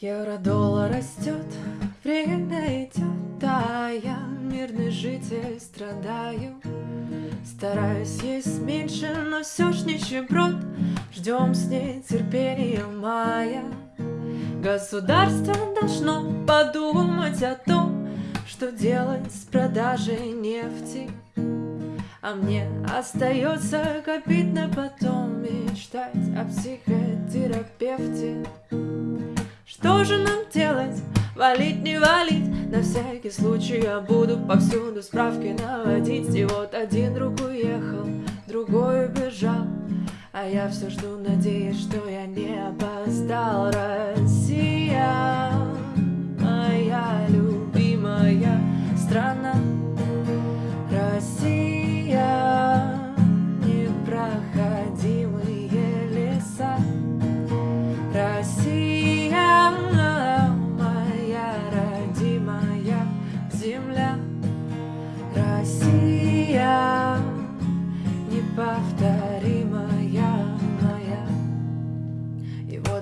Евро-доллар растет, время идет, а я мирный житель страдаю. Стараюсь есть меньше, но все ж нищеброд, ждем с нетерпением мая. Государство должно подумать о том, что делать с продажей нефти. А мне остается копить на потом Мечтать о психотерапевте Что же нам делать? Валить, не валить? На всякий случай я буду повсюду справки наводить. И вот один друг уехал, другой убежал. А я все жду, надеюсь, что я не опоздал. Россия, моя любимая страна. Россия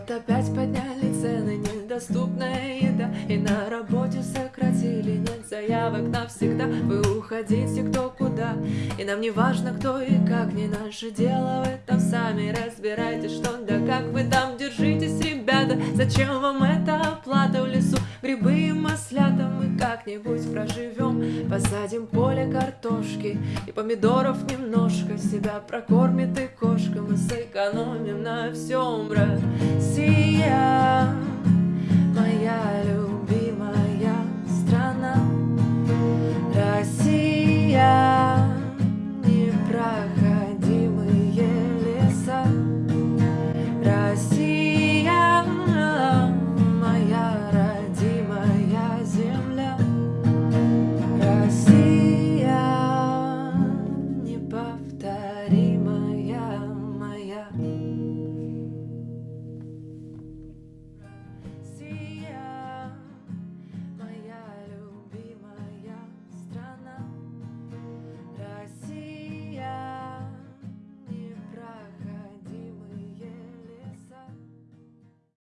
Вот опять подняли цены, недоступная еда И на работе сократили, нет заявок навсегда Вы уходите кто куда, и нам не важно кто и как Не наше дело, вы там сами разбирайтесь что да как Вы там держитесь, ребята, зачем вам эта оплата как-нибудь проживем Посадим поле картошки и помидоров немножко Себя прокормит и кошка, мы сэкономим на всем, брат